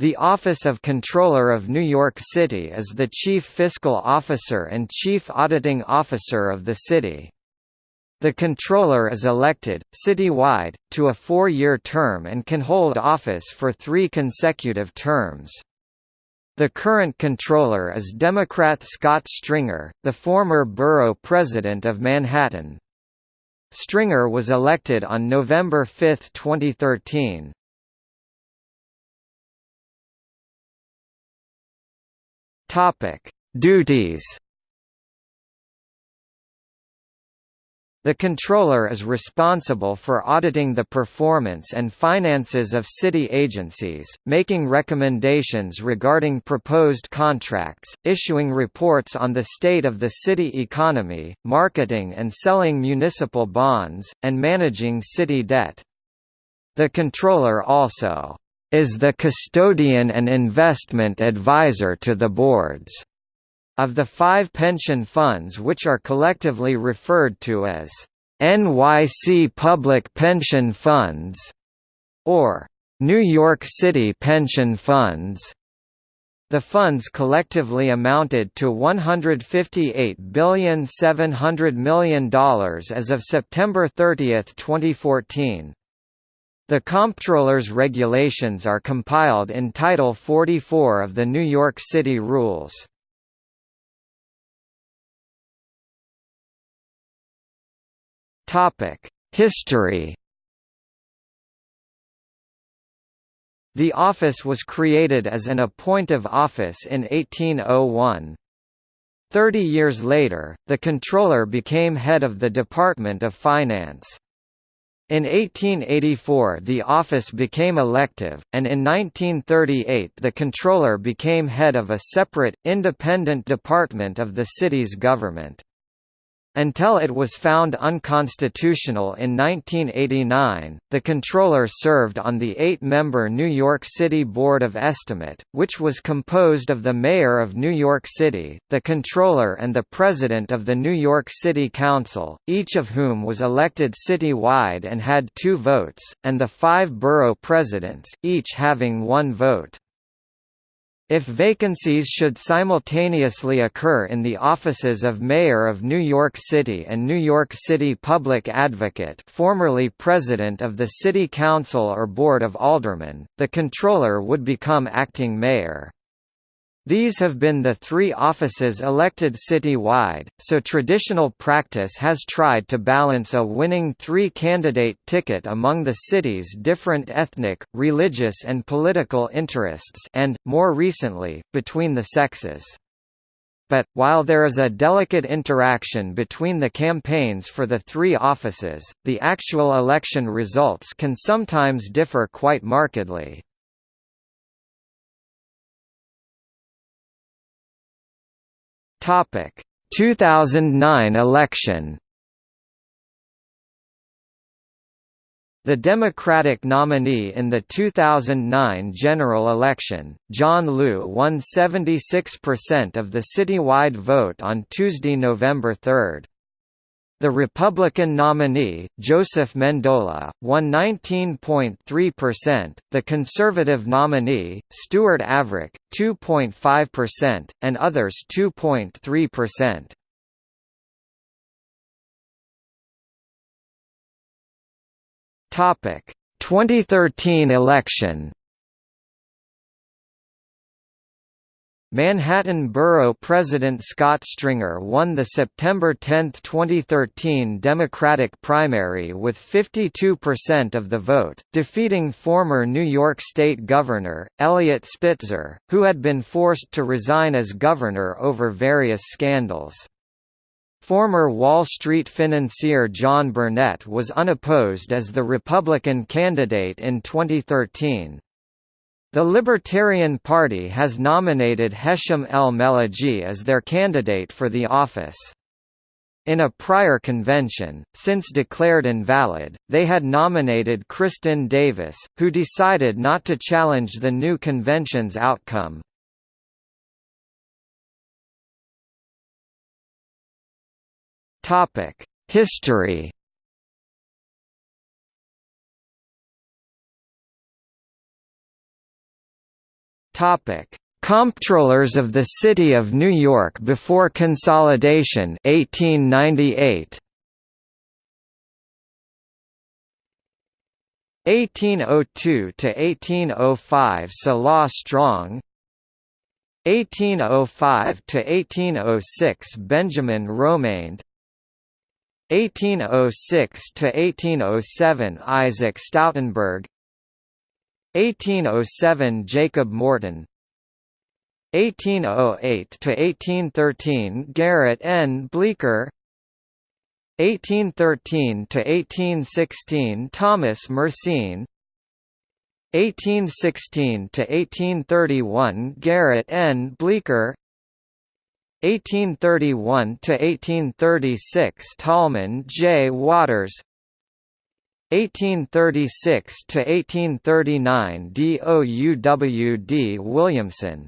The Office of Controller of New York City is the chief fiscal officer and chief auditing officer of the city. The controller is elected, citywide, to a four-year term and can hold office for three consecutive terms. The current controller is Democrat Scott Stringer, the former borough president of Manhattan. Stringer was elected on November 5, 2013. Topic: Duties. The controller is responsible for auditing the performance and finances of city agencies, making recommendations regarding proposed contracts, issuing reports on the state of the city economy, marketing and selling municipal bonds, and managing city debt. The controller also is the custodian and investment advisor to the boards of the five pension funds which are collectively referred to as NYC Public Pension Funds or New York City Pension Funds. The funds collectively amounted to $158,700 million as of September 30, 2014. The Comptroller's regulations are compiled in Title 44 of the New York City Rules. History The office was created as an appointive office in 1801. Thirty years later, the Comptroller became head of the Department of Finance. In 1884 the office became elective, and in 1938 the Comptroller became head of a separate, independent department of the city's government. Until it was found unconstitutional in 1989, the controller served on the eight-member New York City Board of Estimate, which was composed of the Mayor of New York City, the controller and the President of the New York City Council, each of whom was elected city-wide and had two votes, and the five borough presidents, each having one vote. If vacancies should simultaneously occur in the offices of Mayor of New York City and New York City Public Advocate formerly President of the City Council or Board of Aldermen, the Controller would become acting mayor. These have been the three offices elected city-wide, so traditional practice has tried to balance a winning three-candidate ticket among the city's different ethnic, religious and political interests and, more recently, between the sexes. But, while there is a delicate interaction between the campaigns for the three offices, the actual election results can sometimes differ quite markedly. Topic: 2009 election. The Democratic nominee in the 2009 general election, John Liu won 76% of the citywide vote on Tuesday, November 3. The Republican nominee, Joseph Mendola, won 19.3%, the Conservative nominee, Stuart Averick, 2.5%, and others 2.3%. Topic: 2013 election Manhattan Borough President Scott Stringer won the September 10, 2013 Democratic primary with 52% of the vote, defeating former New York State Governor, Eliot Spitzer, who had been forced to resign as governor over various scandals. Former Wall Street financier John Burnett was unopposed as the Republican candidate in 2013. The Libertarian Party has nominated Hesham El Meligy as their candidate for the office. In a prior convention, since declared invalid, they had nominated Kristin Davis, who decided not to challenge the new convention's outcome. History Topic: Comptrollers of the City of New York before consolidation 1898 1802 to 1805 Selah Strong. 1805 to 1806 Benjamin Romaine 1806 to 1807 Isaac Stoutenburgh 1807 Jacob Morton. 1808 to 1813 Garrett N. Bleecker 1813 to 1816 Thomas Mercein 1816 to 1831 Garrett N. Bleecker 1831 to 1836 Tallman J. Waters 1836 to 1839 DOUWD Williamson.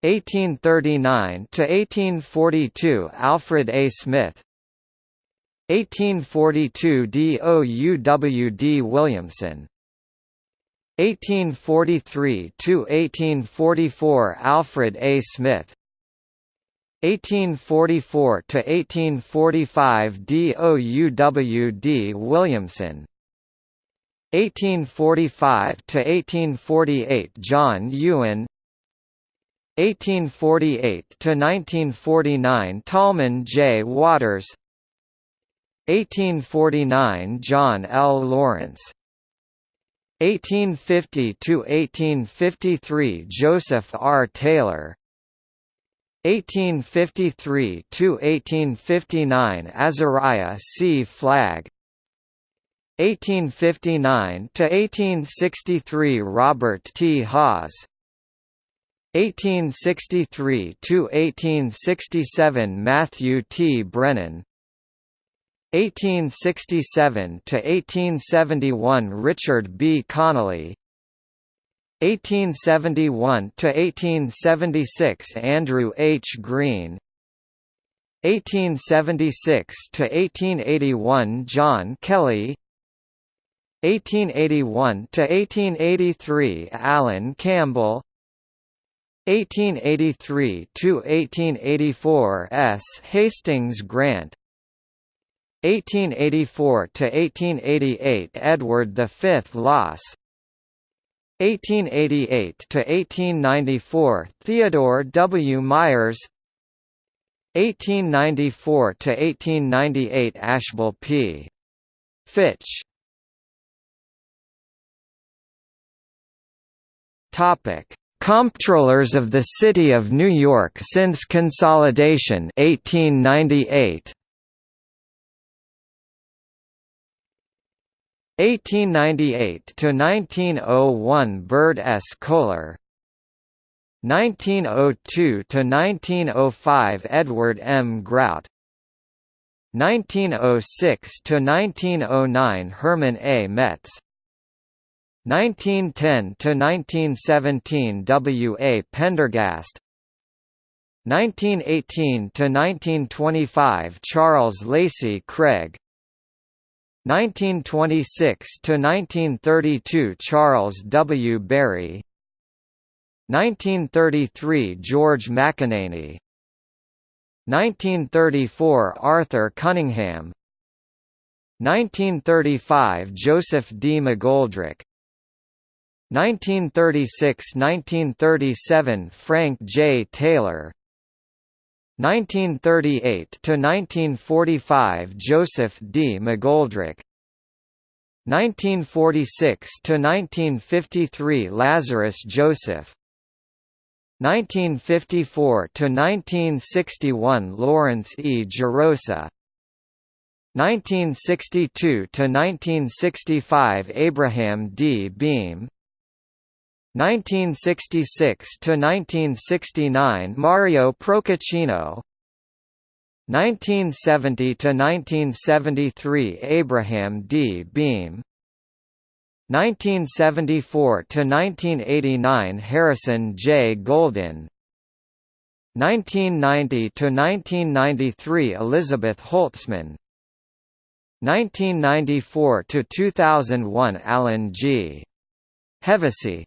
1839 to 1842 Alfred A. Smith. 1842 DOUWD Williamson. 1843 to 1844 Alfred A. Smith 1844 to 1845 DOUWD Williamson. 1845 to 1848 John Ewen. 1848 to 1949 Tallman J. Waters. 1849 John L. Lawrence. 1850 to 1853 Joseph R. Taylor 1853 to 1859 Azariah C. Flagg. 1859 to 1863 Robert T. Haws 1863 to 1867 Matthew T. Brennan. 1867 to 1871 Richard B. Connolly 1871 to 1876 Andrew H. Green. 1876 to 1881 John Kelly. 1881 to 1883 Alan Campbell. 1883 to 1884 S. Hastings Grant. 1884 to 1888 Edward V Loss 1888 to 1894 Theodore W. Myers. 1894 to 1898 Ashbel P. Fitch. Topic Comptrollers of the City of New York since consolidation 1898 1898 to 1901 Bird S. Coler 1902 to 1905 Edward M. Grout 1906 to 1909 Herman A. Metz 1910 to 1917 W. A. Prendergast 1918 to 1925 Charles Lacey Craig 1926 to 1932 Charles W. Berry 1933 George McAneny 1934 Arthur Cunningham 1935 Joseph D. McGoldrick 1936–1937 Frank J. Taylor 1938 to 1945 Joseph D. McGoldrick 1946 to 1953 Lazarus Joseph 1954 to 1961 Lawrence E. Gerosa 1962 to 1965 Abraham D. Beame 1966 to 1969 Mario Procaccino 1970 to 1973 Abraham D. Beame. 1974 to 1989 Harrison J. Goldin. 1990 to 1993 Elizabeth Holtzman. 1994 to 2001 Alan G. Hevesi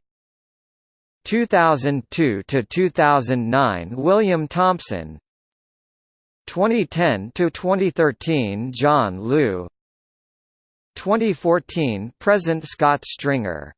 2002 to 2009 William Thompson. 2010 to 2013 John Liu. 2014 present Scott Stringer